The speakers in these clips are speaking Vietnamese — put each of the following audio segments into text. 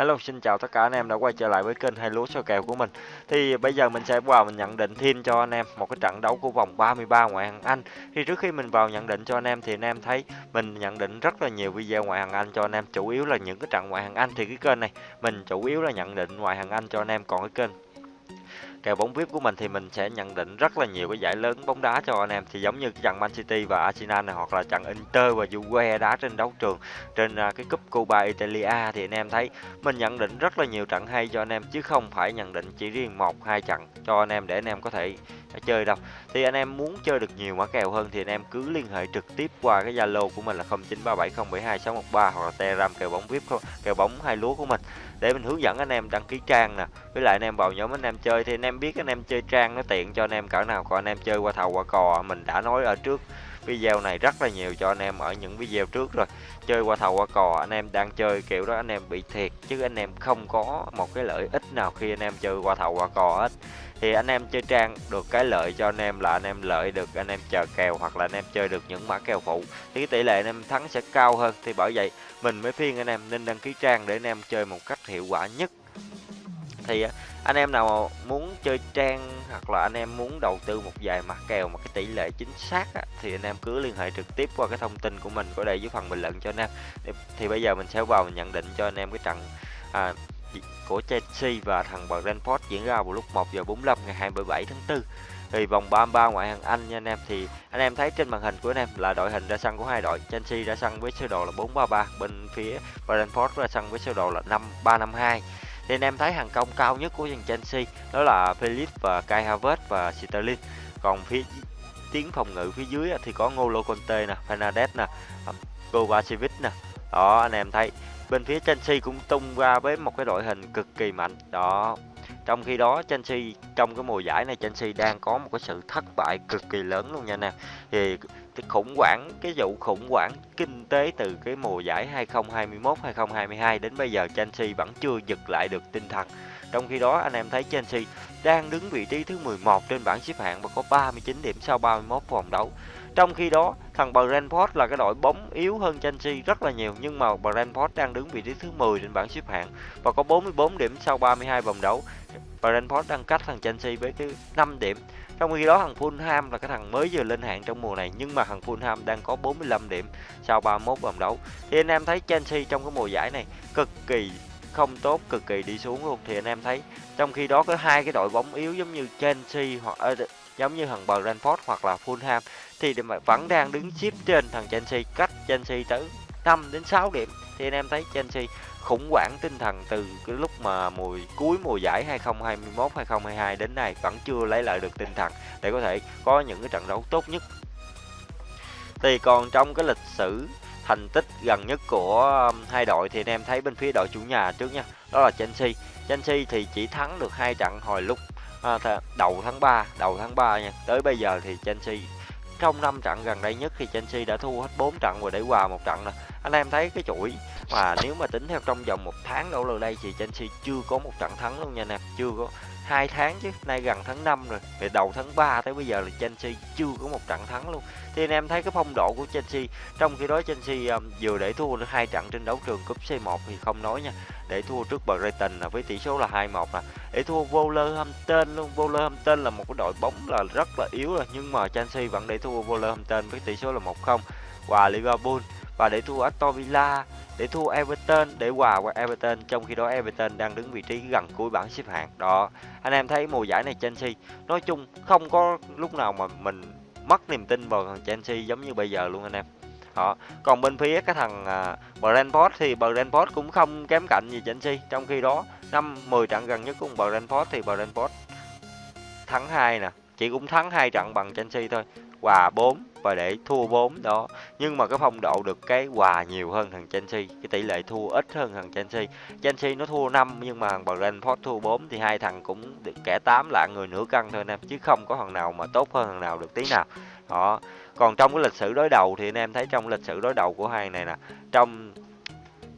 Hello, xin chào tất cả anh em đã quay trở lại với kênh hai lúa soi kèo của mình. Thì bây giờ mình sẽ vào mình nhận định thêm cho anh em một cái trận đấu của vòng 33 ngoại hạng Anh. Thì trước khi mình vào nhận định cho anh em thì anh em thấy mình nhận định rất là nhiều video ngoại hạng Anh cho anh em, chủ yếu là những cái trận ngoại hạng Anh thì cái kênh này mình chủ yếu là nhận định ngoại hạng Anh cho anh em, còn cái kênh kèo bóng VIP của mình thì mình sẽ nhận định rất là nhiều cái giải lớn bóng đá cho anh em. Thì giống như cái trận Man City và Arsenal này, hoặc là trận Inter và Juve đá trên đấu trường, trên à, cái cúp Copa Italia thì anh em thấy mình nhận định rất là nhiều trận hay cho anh em, chứ không phải nhận định chỉ riêng một, hai trận cho anh em để anh em có thể chơi đâu. Thì anh em muốn chơi được nhiều mã kèo hơn thì anh em cứ liên hệ trực tiếp qua cái Zalo của mình là 0937072613 hoặc là Telegram kèo bóng VIP kèo bóng hai lúa của mình. Để mình hướng dẫn anh em đăng ký trang nè. Với lại anh em vào nhóm anh em chơi thì anh em biết anh em chơi trang nó tiện cho anh em cỡ nào. Còn anh em chơi qua thầu, qua cò, mình đã nói ở trước video này rất là nhiều cho anh em ở những video trước rồi chơi qua thầu qua cò anh em đang chơi kiểu đó anh em bị thiệt chứ anh em không có một cái lợi ích nào khi anh em chơi qua thầu qua cò hết thì anh em chơi trang được cái lợi cho anh em là anh em lợi được anh em chờ kèo hoặc là anh em chơi được những mã kèo phụ thì cái tỷ lệ anh em thắng sẽ cao hơn thì bởi vậy mình mới phiên anh em nên đăng ký trang để anh em chơi một cách hiệu quả nhất thì à, anh em nào muốn chơi trang hoặc là anh em muốn đầu tư một vài mặt kèo mà cái tỷ lệ chính xác á, thì anh em cứ liên hệ trực tiếp qua cái thông tin của mình có đây dưới phần bình luận cho anh em. Thì, thì bây giờ mình sẽ vào mình nhận định cho anh em cái trận à, của Chelsea và thằng Brentford diễn ra vào lúc 1 giờ 45 ngày 27 tháng 4 thì vòng 33 ngoại hạng Anh nha anh em thì anh em thấy trên màn hình của anh em là đội hình ra sân của hai đội Chelsea ra sân với sơ đồ là 433 bên phía Brentford ra sân với sơ đồ là 5352 thì anh em thấy hàng công cao nhất của dàn Chelsea đó là Felix và Kai Havertz và Sterling. Còn phía tiếng phòng ngự phía dưới thì có Ngolo Conte nè, Fernandes nè ờ, Kovacic nè. Đó, anh em thấy bên phía Chelsea cũng tung ra với một cái đội hình cực kỳ mạnh. Đó trong khi đó, Chelsea, trong cái mùa giải này, Chelsea đang có một cái sự thất bại cực kỳ lớn luôn nha anh em thì cái khủng hoảng, cái vụ khủng hoảng kinh tế từ cái mùa giải 2021 2022 đến bây giờ, Chelsea vẫn chưa giật lại được tinh thần. Trong khi đó, anh em thấy Chelsea đang đứng vị trí thứ 11 trên bảng xếp hạng và có 39 điểm sau 31 vòng đấu trong khi đó, thằng Brentford là cái đội bóng yếu hơn Chelsea rất là nhiều nhưng mà Brentford đang đứng vị trí thứ 10 trên bảng xếp hạng và có 44 điểm sau 32 vòng đấu. Brentford đang cách thằng Chelsea với cái 5 điểm. Trong khi đó thằng Fulham là cái thằng mới vừa lên hạng trong mùa này nhưng mà thằng Fulham đang có 45 điểm sau 31 vòng đấu. Thì anh em thấy Chelsea trong cái mùa giải này cực kỳ không tốt, cực kỳ đi xuống luôn thì anh em thấy trong khi đó có hai cái đội bóng yếu giống như Chelsea hoặc ờ, giống như thằng Brentford hoặc là Fulham thì vẫn đang đứng xếp trên thằng Chelsea cách Chelsea tới 5 đến 6 điểm thì anh em thấy Chelsea khủng hoảng tinh thần từ cái lúc mà mùa cuối mùa giải 2021 2022 đến nay vẫn chưa lấy lại được tinh thần để có thể có những cái trận đấu tốt nhất. Thì còn trong cái lịch sử thành tích gần nhất của um, hai đội thì anh em thấy bên phía đội chủ nhà trước nha, đó là Chelsea. Chelsea thì chỉ thắng được hai trận hồi lúc à, đầu tháng 3, đầu tháng 3 nha. Tới bây giờ thì Chelsea trong 5 trận gần đây nhất thì Chelsea đã thua hết 4 trận và để hòa một trận nè. Anh em thấy cái chuỗi mà nếu mà tính theo trong vòng một tháng đổ rồi đây thì Chelsea chưa có một trận thắng luôn nha nè chưa có hai tháng chứ nay gần tháng 5 rồi về đầu tháng 3 tới bây giờ là Chelsea chưa có một trận thắng luôn. Thì anh em thấy cái phong độ của Chelsea trong khi đó Chelsea um, vừa để thua được hai trận trên đấu trường cúp C1 thì không nói nha. Để thua trước Brighton là với tỷ số là 2-1 nè. Để thua Wolverhampton luôn Wolverhampton là một cái đội bóng là rất là yếu rồi nhưng mà Chelsea vẫn để thua Wolverhampton với tỷ số là 1-0 và Liverpool và để thua Aston Villa để thua Everton để hòa qua Everton trong khi đó Everton đang đứng vị trí gần cuối bảng xếp hạng. Đó anh em thấy mùa giải này Chelsea nói chung không có lúc nào mà mình mất niềm tin vào thằng Chelsea giống như bây giờ luôn anh em. Đó còn bên phía cái thằng uh, Brentford thì Brentford cũng không kém cạnh gì Chelsea trong khi đó năm 10 trận gần nhất của Brentford thì Brentford thắng hai nè chỉ cũng thắng hai trận bằng Chelsea thôi hòa 4 và để thua 4 đó. Nhưng mà cái phong độ được cái hòa nhiều hơn thằng Chelsea cái tỷ lệ thua ít hơn thằng Chelsea Chelsea nó thua 5 nhưng mà thằng Brentford thua 4 thì hai thằng cũng được kẻ 8 là người nửa cân thôi anh em, chứ không có thằng nào mà tốt hơn thằng nào được tí nào. Đó. Còn trong cái lịch sử đối đầu thì anh em thấy trong lịch sử đối đầu của hai này nè, trong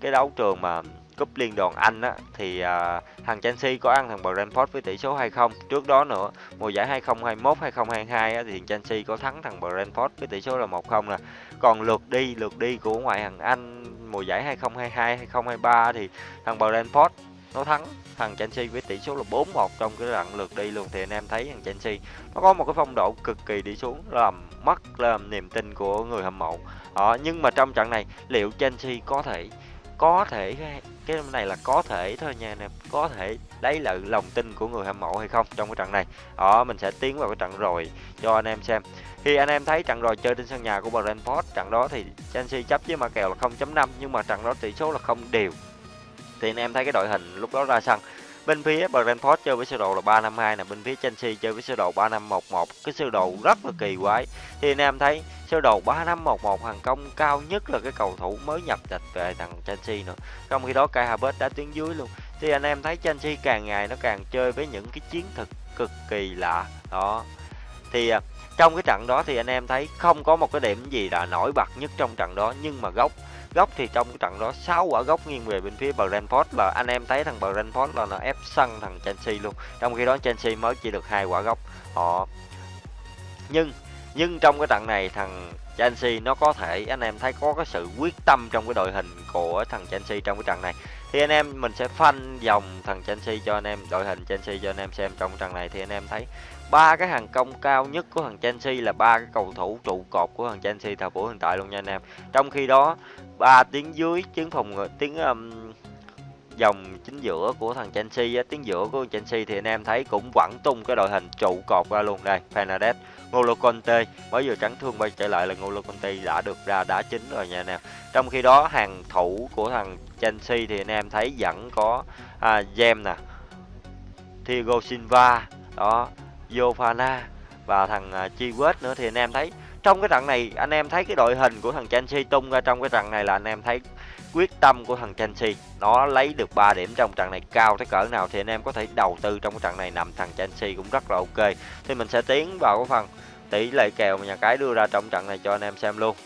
cái đấu trường mà cúp liên đoàn Anh á thì à, thằng Chelsea có ăn thằng Brentford với tỷ số 2-0. Trước đó nữa, mùa giải 2021 2022 á thì Chelsea có thắng thằng Brentford với tỷ số là 1-0 nè. Còn lượt đi, lượt đi của ngoại hạng Anh mùa giải 2022 2023 thì thằng Brentford nó thắng thằng Chelsea với tỷ số là 4-1 trong cái đoạn lượt đi luôn thì anh em thấy thằng Chelsea nó có một cái phong độ cực kỳ đi xuống làm mất làm niềm tin của người hâm mộ ờ, nhưng mà trong trận này liệu Chelsea có thể có thể cái này là có thể thôi nha nè, có thể đấy là lòng tin của người hâm mộ hay không trong cái trận này. Đó, mình sẽ tiến vào cái trận rồi cho anh em xem. Khi anh em thấy trận rồi chơi trên sân nhà của Brentford, trận đó thì Chelsea chấp với mã kèo là 0.5 nhưng mà trận đó tỷ số là không đều. Thì anh em thấy cái đội hình lúc đó ra sân bên phía Brentford chơi với sơ đồ là 352 nè, bên phía Chelsea chơi với sơ đồ 3511 cái sơ đồ rất là kỳ quái. Thì anh em thấy sơ đồ 3511 hàng công cao nhất là cái cầu thủ mới nhập tịch về thằng Chelsea nữa. Trong khi đó Kai Havertz đã tuyến dưới luôn. Thì anh em thấy Chelsea càng ngày nó càng chơi với những cái chiến thuật cực kỳ lạ. Đó. Thì à, trong cái trận đó thì anh em thấy không có một cái điểm gì là nổi bật nhất trong trận đó, nhưng mà góc góc thì trong cái trận đó 6 quả góc nghiêng về bên phía Brentford là anh em thấy thằng Brentford là nó ép sân thằng Chelsea luôn. Trong khi đó Chelsea mới chỉ được hai quả góc. Họ nhưng nhưng trong cái trận này thằng Chelsea nó có thể anh em thấy có cái sự quyết tâm trong cái đội hình của thằng Chelsea trong cái trận này. Thì anh em mình sẽ phanh dòng thằng Chelsea cho anh em đội hình Chelsea cho anh em xem trong trận này thì anh em thấy ba cái hàng công cao nhất của thằng Chelsea là ba cái cầu thủ trụ cột của thằng Chelsea thời buổi hiện tại luôn nha anh em. Trong khi đó ba tiếng dưới tiếng phòng tiếng um, dòng chính giữa của thằng Chelsea á, tiếng giữa của Chelsea thì anh em thấy cũng vẫn tung cái đội hình trụ cột ra luôn đây Fernandes Ngolo Conte. Mới vừa trắng thương bay trở lại là Ngolo Conte đã được ra đá chính rồi nha anh em. Trong khi đó hàng thủ của thằng Chelsea thì anh em thấy vẫn có à, James nè Thiago Silva đó Yofana và thằng à, uh, Chiwet nữa. Thì anh em thấy trong cái trận này anh em thấy cái đội hình của thằng Chelsea tung ra trong cái trận này là anh em thấy quyết tâm của thằng Chelsea nó lấy được 3 điểm trong trận này cao tới cỡ nào thì anh em có thể đầu tư trong cái trận này nằm. Thằng Chelsea cũng rất là ok. Thì mình sẽ tiến vào cái phần tỷ lệ kèo mà nhà cái đưa ra trong trận này cho anh em xem luôn.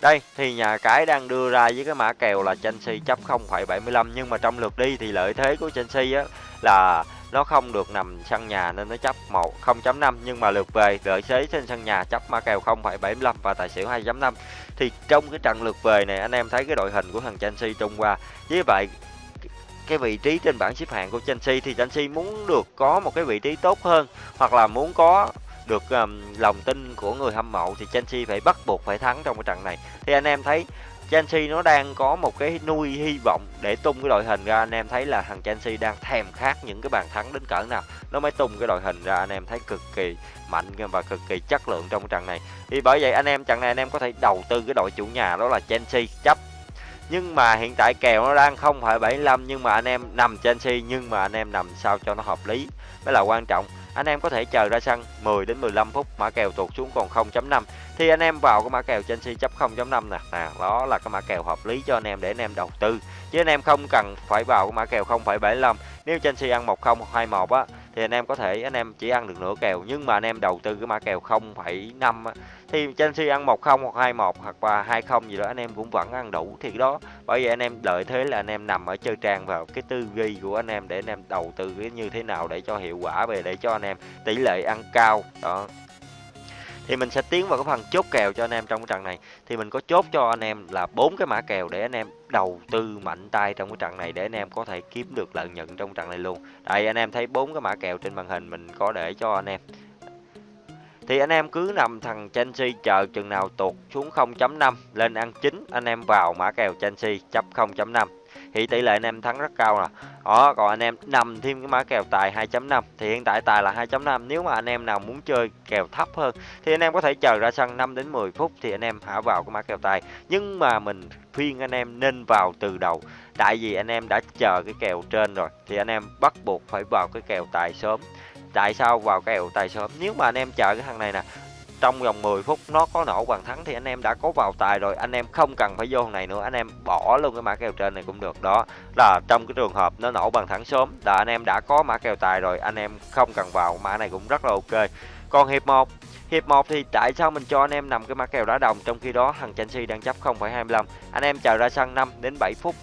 Đây thì nhà cái đang đưa ra với cái mã kèo là Chelsea chấp 0,75 nhưng mà trong lượt đi thì lợi thế của Chelsea á là nó không được nằm sân nhà nên nó chấp 1 0.5 nhưng mà lượt về lợi thế trên sân nhà chấp mã kèo 0,75 và tài xỉu 2.5 thì trong cái trận lượt về này anh em thấy cái đội hình của thằng Chelsea trung qua. Với vậy cái vị trí trên bảng xếp hạng của Chelsea thì Chelsea muốn được có một cái vị trí tốt hơn hoặc là muốn có được um, lòng tin của người hâm mộ thì Chelsea phải bắt buộc phải thắng trong cái trận này. Thì anh em thấy Chelsea nó đang có một cái nuôi hy vọng để tung cái đội hình ra. Anh em thấy là thằng Chelsea đang thèm khát những cái bàn thắng đến cỡ nào. Nó mới tung cái đội hình ra, anh em thấy cực kỳ mạnh và cực kỳ chất lượng trong trận này. Thì bởi vậy anh em, trận này anh em có thể đầu tư cái đội chủ nhà đó là Chelsea chấp. Nhưng mà hiện tại kèo nó đang không phải 75 nhưng mà anh em nằm Chelsea nhưng mà anh em nằm sao cho nó hợp lý. Mới là quan trọng anh em có thể chờ ra sân 10 đến 15 phút mã kèo tụt xuống còn 0.5 thì anh em vào cái mã kèo Chelsea chấp 0.5 nè. À, đó là cái mã kèo hợp lý cho anh em để anh em đầu tư. Chứ anh em không cần phải vào cái mã kèo 0.75 nếu Chelsea ăn 10 21 á thì anh em có thể anh em chỉ ăn được nửa kèo. Nhưng mà anh em đầu tư cái mã kèo 0,5 á thì Chelsea ăn 10 hoặc 21 hoặc là 20 gì đó anh em cũng vẫn ăn đủ thì đó bởi vậy anh em lợi thế là anh em nằm ở chơi trang vào cái tư duy của anh em để anh em đầu tư cái như thế nào để cho hiệu quả về để cho anh em tỷ lệ ăn cao đó thì mình sẽ tiến vào cái phần chốt kèo cho anh em trong cái trận này thì mình có chốt cho anh em là bốn cái mã kèo để anh em đầu tư mạnh tay trong cái trận này để anh em có thể kiếm được lợi nhuận trong trận này luôn đây anh em thấy bốn cái mã kèo trên màn hình mình có để cho anh em thì anh em cứ nằm thằng Chelsea chờ chừng nào tụt xuống 0.5 lên ăn chính anh em vào mã kèo Chelsea chấp 0.5 thì tỷ lệ anh em thắng rất cao nè đó còn anh em nằm thêm cái mã kèo tài 2.5 thì hiện tại tài là 2.5 nếu mà anh em nào muốn chơi kèo thấp hơn thì anh em có thể chờ ra sân 5 đến 10 phút thì anh em hả vào cái mã kèo tài nhưng mà mình khuyên anh em nên vào từ đầu tại vì anh em đã chờ cái kèo trên rồi thì anh em bắt buộc phải vào cái kèo tài sớm tại sao vào kèo tài sớm nếu mà anh em chờ cái thằng này nè trong vòng 10 phút nó có nổ bàn thắng thì anh em đã có vào tài rồi anh em không cần phải vô thằng này nữa anh em bỏ luôn cái mã kèo trên này cũng được. Đó là trong cái trường hợp nó nổ bàn thắng sớm là anh em đã có mã kèo tài rồi anh em không cần vào mã này cũng rất là ok. Còn hiệp 1 Hiệp 1 thì tại sao mình cho anh em nằm cái mã kèo đá đồng trong khi đó thằng Chelsea đang chấp 0,25 anh em chờ ra sân 5 đến 7 phút.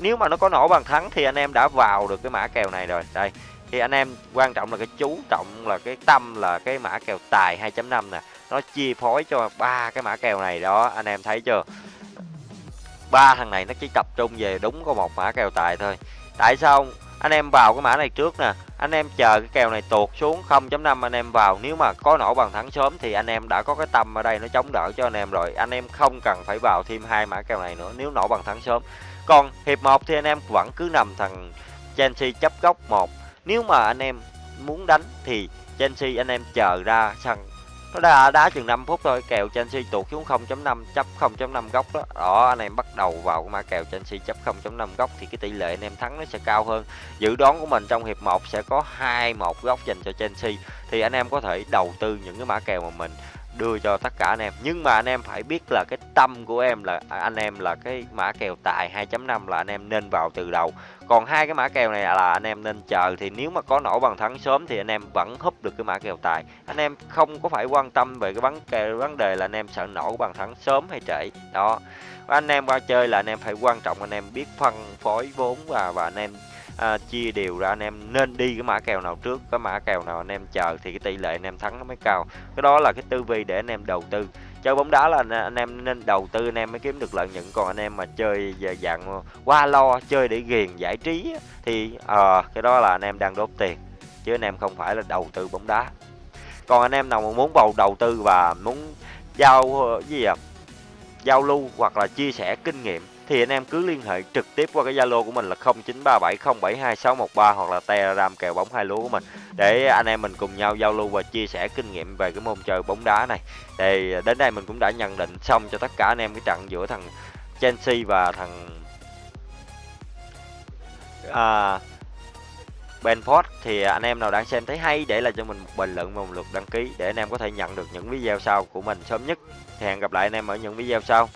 Nếu mà nó có nổ bàn thắng thì anh em đã vào được cái mã kèo này rồi. Đây thì anh em quan trọng là cái chú trọng là cái tâm là cái mã kèo tài 2.5 nè. Nó chia phối cho ba cái mã kèo này đó, anh em thấy chưa? Ba thằng này nó chỉ tập trung về đúng có một mã kèo tài thôi. Tại sao anh em vào cái mã này trước nè. Anh em chờ cái kèo này tuột xuống 0.5 anh em vào. Nếu mà có nổ bằng thắng sớm thì anh em đã có cái tâm ở đây nó chống đỡ cho anh em rồi. Anh em không cần phải vào thêm hai mã kèo này nữa nếu nổ bằng thắng sớm. Còn hiệp 1 thì anh em vẫn cứ nằm thằng Chelsea chấp góc một nếu mà anh em muốn đánh thì Chelsea anh em chờ ra sân. Nó đã đá chừng 5 phút thôi, kèo Chelsea tuột xuống 0.5 chấp 0.5 góc đó. Đó, anh em bắt đầu vào cái mã kèo Chelsea chấp 0.5 góc thì cái tỷ lệ anh em thắng nó sẽ cao hơn. Dự đoán của mình trong hiệp 1 sẽ có 2-1 góc dành cho Chelsea. Thì anh em có thể đầu tư những cái mã kèo mà mình đưa cho tất cả anh em. Nhưng mà anh em phải biết là cái tâm của em là à, anh em là cái mã kèo tài 2.5 là anh em nên vào từ đầu. Còn hai cái mã kèo này là anh em nên chờ, thì nếu mà có nổ bằng thắng sớm thì anh em vẫn húp được cái mã kèo tài. Anh em không có phải quan tâm về cái vấn kèo vấn đề là anh em sợ nổ bằng thắng sớm hay trễ. Đó. Anh em qua chơi là anh em phải quan trọng, anh em biết phân phối vốn và và anh em à, chia đều ra anh em nên đi cái mã kèo nào trước cái mã kèo nào anh em chờ thì cái tỷ lệ anh em thắng nó mới cao cái đó là cái tư vi để anh em đầu tư chơi bóng đá là anh em nên đầu tư anh em mới kiếm được lợi nhuận còn anh em mà chơi dạng qua lo chơi để ghiền giải trí thì à, cái đó là anh em đang đốt tiền chứ anh em không phải là đầu tư bóng đá còn anh em nào mà muốn vào đầu tư và muốn giao gì à giao lưu hoặc là chia sẻ kinh nghiệm thì anh em cứ liên hệ trực tiếp qua cái Zalo của mình là 0937072613 hoặc là Telegram kèo bóng hai lúa của mình để anh em mình cùng nhau giao lưu và chia sẻ kinh nghiệm về cái môn chơi bóng đá này. Thì đến đây mình cũng đã nhận định xong cho tất cả anh em cái trận giữa thằng Chelsea và thằng à, Benford thì anh em nào đang xem thấy hay để lại cho mình một bình luận và một lượt đăng ký để anh em có thể nhận được những video sau của mình sớm nhất. Thì hẹn gặp lại anh em ở những video sau.